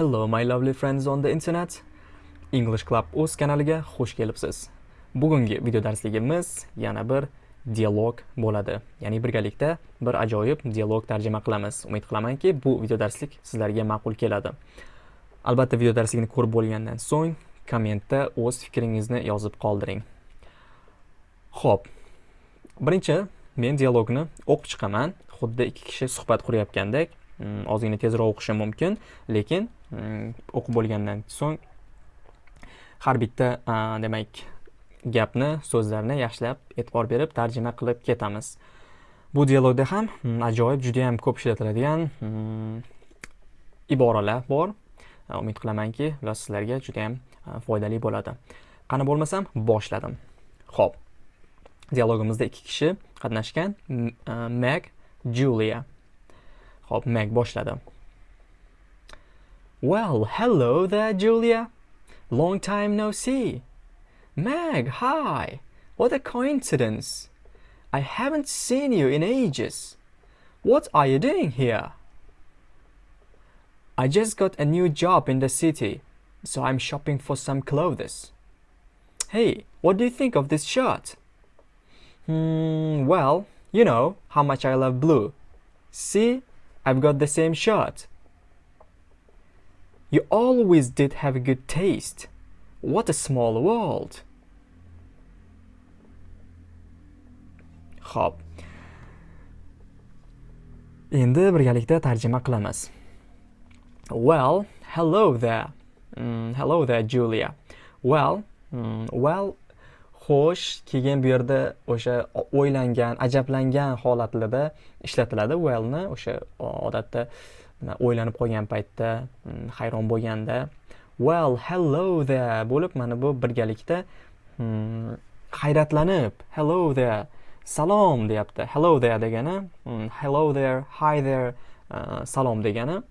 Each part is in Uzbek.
Hello my lovely friends on the internet. English Club o'z kanaliga xush kelibsiz. Bugungi video darsligimiz yana bir dialog bo'ladi. Ya'ni birgalikda bir ajoyib dialog tarjima qilamiz. Umid qilamanki, bu video darslik sizlarga ma'qul keladi. Albatta video darsligini ko'rib bo'lgandan so'ng kommentda o'z fikringizni yozib qoldiring. Xo'p. Birinchi men dialogni o'qib chiqaman. Xuddi ikki kishi suhbat qurayotgandek, ozgina tezroq o'qishim mumkin, lekin o'qib bo'lgandan so'ng har bitta demak gapni so'zlarni yaxshilab e'tibor berib tarjima qilib ketamiz. Bu dialogda ham ajoyib juda yam ko'p ishlatiladigan iboralar bor. Umid qilamanki ular sizlarga juda yam foydali bo'ladi. Qani bo'lmasam boshladim. Ho'p dialogimizda ikki kishi qatnashgan meg julia. Ho'p boshladi Well, hello there, Julia. Long time no see. Meg, hi. What a coincidence. I haven't seen you in ages. What are you doing here? I just got a new job in the city, so I'm shopping for some clothes. Hey, what do you think of this shirt? Hmm, well, you know how much I love blue. See, I've got the same shot. You always did have a good taste. What a small world. Xo'p. Endi birgalikda tarjima qilamiz. Well, hello there. Mm, hello there, Julia. Well, mm, well, xo'sh, keyin bu yerda o'sha o'ylangan, ajablangan holatlarda ishlatiladi. Wellni o'sha odatda o'ylanib qolgan paytda hmm, hayron bo'lganda. Well hello there bo'lib mana bu birgalikda hmm, hayratlanib hello there salom deyapti. Hello there degani hmm, hello there hi there uh, salom degani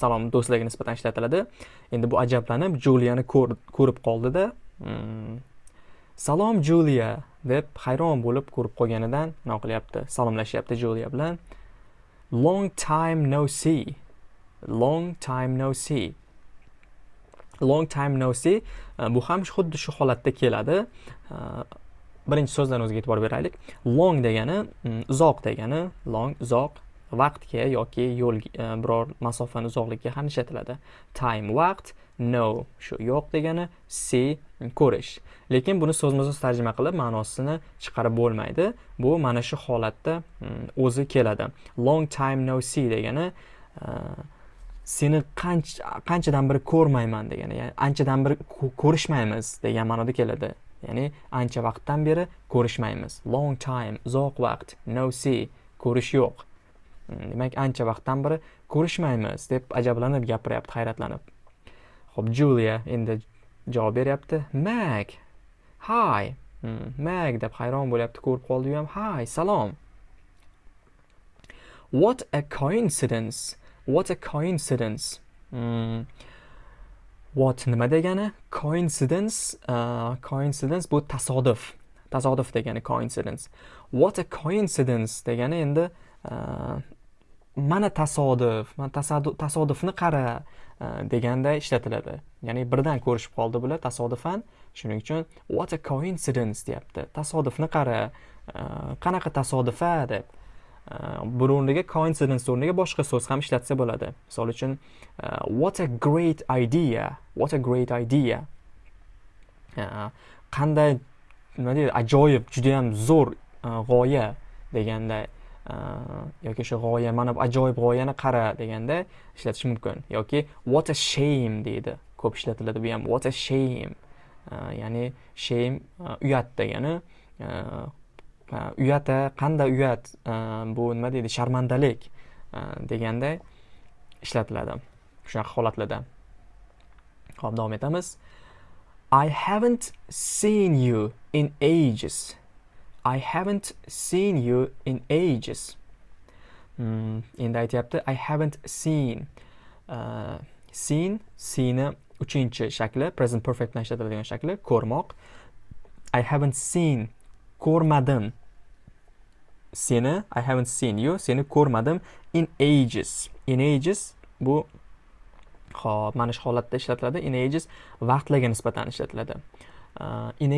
salom do'stlarga nisbatan ishlatiladi. Endi bu ajablanib juliyani ko'rib qoldida salom juliya deb hayron bo'lib ko'rib qolganidan nima qilyapti salomlashyapti juliya bilan. Long time no see. Long time no see. Long time no see. Bu ham xuddi shu holatda keladi. Birinchi so'zdan o'ziga e'tibor beraylik. Long degani uzoq degani. Long uzoq vaqtga yoki yo'l biror masofani uzoqligiga ham ishlatiladi. Time vaqt. No shu yo'q degani see ko'rish. Lekin buni so'zma so'z tarjima qilib ma'nosini chiqarib bo'lmaydi. Bu mana shu holatda mm, o'zi keladi. Long time no see degani e, seni seni qanchadan beri ko'rmayman degani ya'ni anchadan beri ko'rishmaymiz degan ma'noda keladi. Ya'ni ancha vaqtdan beri ko'rishmaymiz. Long time uzoq vaqt no see ko'rish yo'q. Mm, demak ancha vaqtdan beri ko'rishmaymiz deb ajablanib gapiryapti hayratlanib. Ho'p julia endi javob beryapti. Mag. Hi. Hmm, mag deb hayron bo'lyapti ko'rib qoldi u ham. Hi salom. What a coincidence. What a coincidence. Hmm. what nima degani? Coincidence uh, coincidence bu tasodif. Tasodif degani coincidence. What a coincidence degani endi uh, mana tasodif mana tasodifni qara e, deganda ishlatiladi. Ya'ni birdan ko'rishib qoldi bular tasodifan. Shuning uchun what a coincidence deyapti. Tasodifni qara e, qanaqa tasodifa deb. E, buni o'rniga coincidence o'rniga boshqa so'z ham ishlatsa bo'ladi. Misol uchun what a great idea what a great idea. Qanday nima deydi ajoyib judayam zo'r g'oya deganda Э, yoki o'sha g'oya mana bu ajoyib g'oyani qara deganda ishlatish mumkin. Yoki what a shame deydi. Ko'p ishlatiladi bu ham. What a shame. Э, ya'ni shame э, uyat degani uyata qanday uyat bu nima deydi? Sharmandalik deganda ishlatiladi shunaqa holatlarda. Ho'p davom etamiz. I haven't seen you in ages. I haven't seen you in ages. Hmm, endi aytyapti I haven't seen. Uh, seen, seeni uchinchi shakli, present perfect bilan ishlatiladigan shakli, ko'rmoq. I haven't seen, ko'rmadim. Seni, I haven't seen you, seni ko'rmadim in ages. In ages bu Xo'p, mana shu holatda ishlatiladi. In ages vaqtlarga nisbatan ishlatiladi. In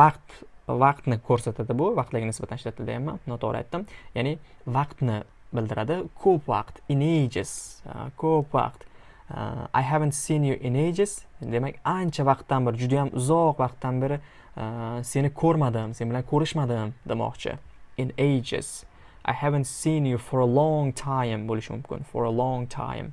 vaqt vaqtni ko'rsatadi bu, vaqtlarga nisbatan ishlatiladi ham, noto'g'ri aytdim. Ya'ni vaqtni bildiradi. Ko'p vaqt, in ages, uh, ko'p vaqt. Uh, I haven't seen you in ages. Demak, ancha vaqtdan beri, juda ham uzoq vaqtdan beri uh, seni ko'rmadim, sen bilan ko'rishmadim demoqchi. In ages. I haven't seen you for a long time bo'lishi mumkin. For a long time.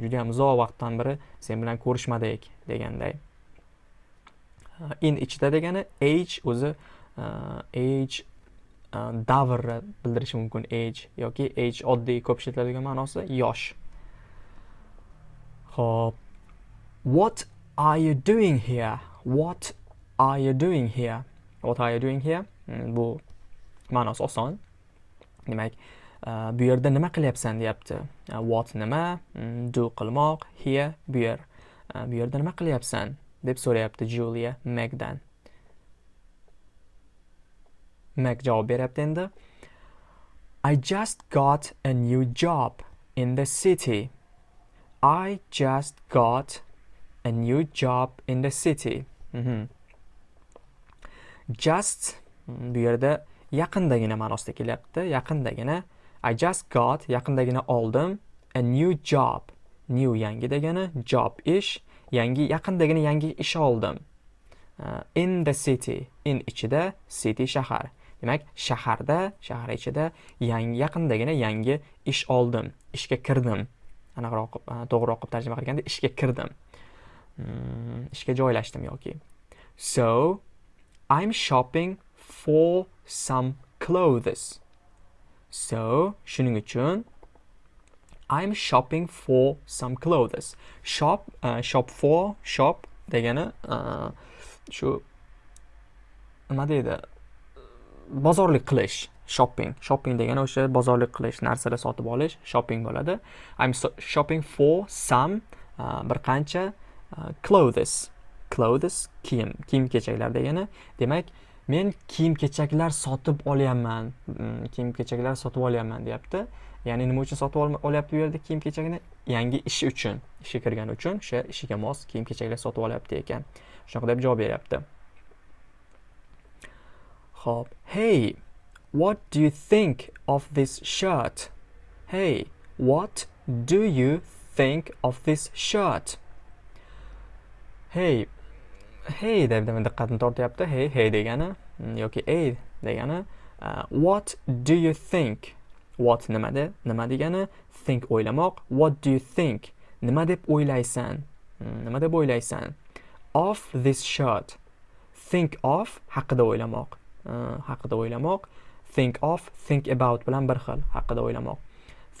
juda yam uzoq vaqtdan beri sen bilan ko'rishmadik deganday in ichida degani age o'zi age e, davrni bildirishi mumkin. Age yoki age oddiy ko'p ishlatiladigan ma'nosi yosh. Ho'p what are you doing here? What are you doing here? What are you doing here? Hmm, bu ma'nosi oson. Demak e, bu yerda nima qilyapsan deyapti. E, what nima? Hmm, Do qilmoq here bu yer. Bu yerda nima qilyapsan? Deb so'rayapti julia megdan meg javob beryapti endi. I just got a new job in the city. I just got a new job in the city. Mm -hmm. just mhm, bu yerda yaqindagina ma'nosida kelyapti. Yaqindagina I just got yaqindagina oldim. A new job. New yangi degani job ish, yangi yaqindagina yangi ish oldim. Uh, in the city, in ichida, city shahar. Demak, shaharda, shahar ichida yangi yaqindagina yangi ish oldim, ishga kirdim. Aniqroq e, to'g'ri to'g'riroq qilib tarjima qilganda ishga kirdim. Hmm, ishga joylashdim yoki. So, I'm shopping for some clothes. So, shuning uchun I'm shopping for some clothes. Shop, uh, shop for, shop degani uh, shu nima deydi? Bozorlik qilish, shopping. Shopping degani o'sha bozorlik qilish, narsalar sotib olish, shopping bo'ladi. I'm so shopping for some uh, bir qancha uh, clothes. Clothes kiyim, kiyim-kechaklar degani. Demak, men kiyim kechaklar sotib olyapman mm, kiyim kechaklar sotib olyapman deyapti ya'ni nima uchun sotib olyapti bu yerda kiyim kechagini? Yangi ishi uchun. Ishga kirgani uchun o'sha ishiga mos kiyim kechaklar sotib olyapti ekan. Shunaqa deb javob beryapti. Ho'p hey what do you think of this shirt? Hey what do you think of this shirt? Hey hey deb diqqatni tortyapti. Hey hey degani yoki ey degani uh, what do you think? What nimada? nima degani? Think o'ylamoq. What do you think? Nima deb o'ylaysan? Hmm, nima deb o'ylaysan? Of this shirt. Think of haqida o'ylamoq. Uh, haqida o'ylamoq. Think of think about bilan bir xil haqida o'ylamoq.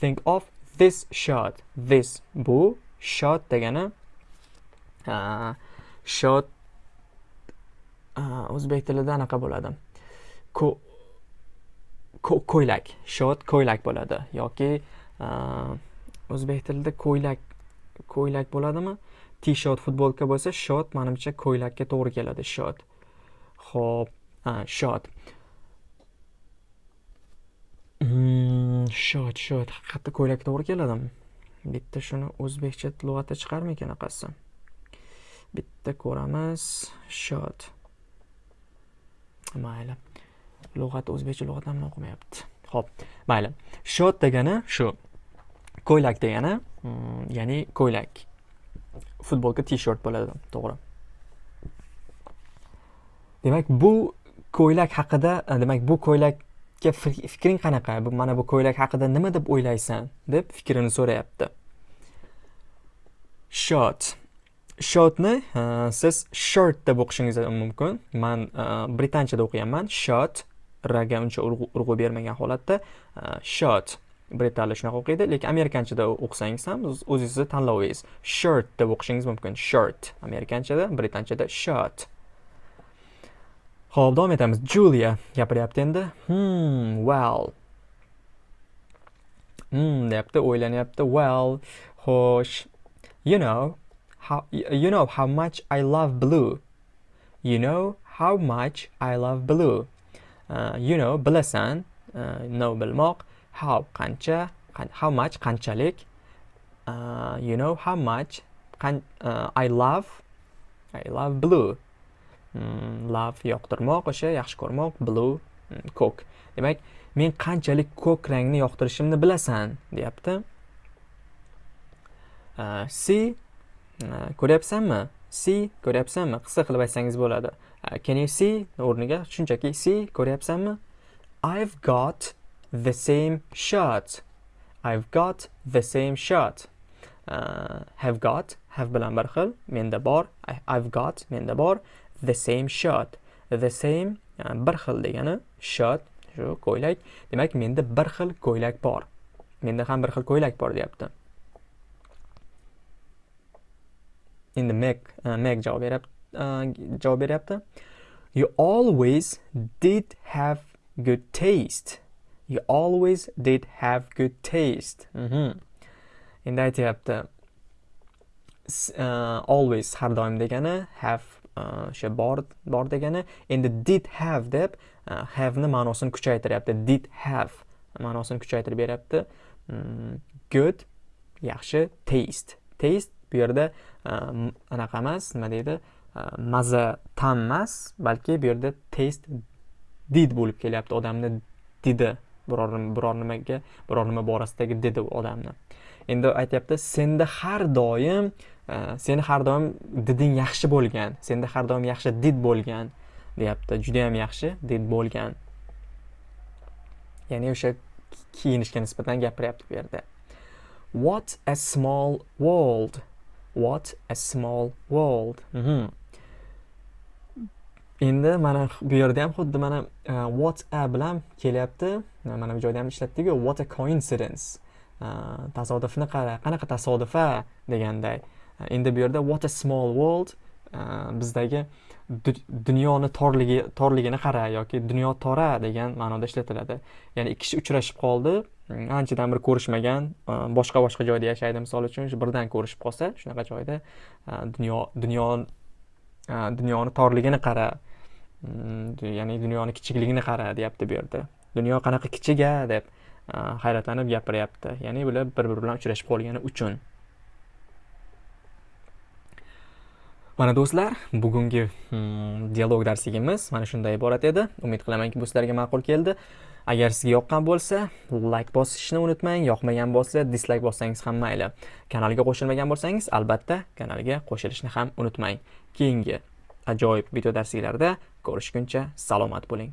Think of this shirt. This bu shirt degani uh, shirt o'zbek tilida anaqa bo'ladi. Ko'ylak short ko'ylak bo'ladi yoki o'zbek tilida ko'ylak ko'ylak bo'ladimi? T shirt futbolka bo'lsa short manimcha ko'ylakka to'g'ri keladi short. Ho'p short. Hmm, shot shot haqiqatda ko'ylakka to'g'ri keladimi bitta shuni o'zbekcha lug'atda chiqarmikan anaqasi? Bitta ko'ramiz shot mayli. Lug'at o'zbekcha lug'at ham o'qimayapti. Ho'p mayli. Shot degani shu. Ko'ylak degani mm, ya'ni ko'ylak. Futbolka t shirt bo'ladi to'g'ri. Demak bu ko'ylak haqida demak bu ko'ylakka fikring qanaqa? Mana bu ko'ylak haqida nima deb o'ylaysan? deb fikrini so'rayapti. Shot. Shotni siz shirt deb o'qishingiz mumkin. Man britanchada o'qiyapman shot raga uncha urg'u bermagan holatda e, shot tilida shunaqa o'qiydi lekin amerikanchada o'qisangiz ham o'zingizni tanlovingiz shirt deb o'qishingiz mumkin. Shirt. Amerikanchada britanchada shot ho'p davom etamiz. Julia gapiryapti endi. Hmm well. Hmm deyapti o'ylanyapti well xo'sh. You know how you know how much I love blue. You know how much I love blue. Uh, you know bilasan, uh, know bilmoq, how qancha, how much qanchalik uh, you know how much qan- uh, I love I love blue. Mm, love yoqtirmoq o'sha yaxshi ko'rmoq blue mm, ko'k demak men qanchalik ko'k rangni yoqtirishimni bilasan deyapti. Uh, see uh, ko'ryapsanmi? See ko'ryapsanmi? Qisqa qilib aytsangiz bo'ladi. Uh, can you see o'rniga? Shunchaki see ko'ryapsanmi? I've got the same shirt. I've got the same shirt. Uh, have got have bilan bir xil. Menda bor. I've got menda bor. The same shirt. The same uh, bir xil degani shirt. Shu ko'ylak. Demak menda bir xil ko'ylak bor. Menda ham bir xil ko'ylak bor deyapti. Endi meg uh, javob beryapti uh, e, javob beryapti. You always did have good taste. You always did have good taste. Mhm. endi aytyapti. Uh, always har doim degani have uh, o'sha bor bor degani. Endi did have deb uh, have ni ma'nosini kuchaytiryapti. Did have ma'nosini kuchaytirib beryapti. Mm, good yaxshi taste. Taste bu yerda uh, anaqa emas nima deydi maza ta'm emas balki bu yerda taste did bo'lib kelyapti odamni didi biror biror nimaga biror nima borasidagi didi odamni endi aytyapti senda har doim seni har doim diding yaxshi bo'lgan senda har doim yaxshi did bo'lgan deyapti judayam yaxshi did bo'lgan ya'ni o'sha kiyinishga nisbatan gapiryapti bu yerda what a small world. What a small world. Mhm. endi mana bu yerda ham xuddi mana uh, what a bilan kelyapti. Mana bu joyda ham ishlatdiku what a coincidence. Uh, tasodifni qara qanaqa tasodif a deganday endi bu yerda what a small world uh, bizdagi du- dunyoni torligi torligini qara yoki dunyo tora degan ma'noda ishlatiladi. Ya'ni ikki kishi uchrashib qoldi. mm, anchadan beri ko'rishmagan e, boshqa boshqa joyda yashaydi misol uchun birdan ko'rishib qolsa shunaqa joyda e, dunyo dunyo e, dunyoni torligini qara mm, ya'ni dunyoni kichikligini qara deyapti bu yerda. Dunyo qanaqa kichik a deb hayratlanib gapiryapti. Ya'ni bular bir biri bilan uchrashib qolgani uchun. Mana do'stlar bugungi mm, dialog darsligimiz mana shundan iborat edi. Umid qilamanki bu sizlarga ma'qul keldi. Agar sizga yoqqan bo'lsa like bosishni unutmang yoqmagan bo'lsa dislayk bossangiz ham mayli. Kanalga qo'shilmagan bo'lsangiz albatta kanalga qo'shilishni ham unutmang. Keyingi ajoyib video darsliklarda ko'rishguncha salomat bo'ling.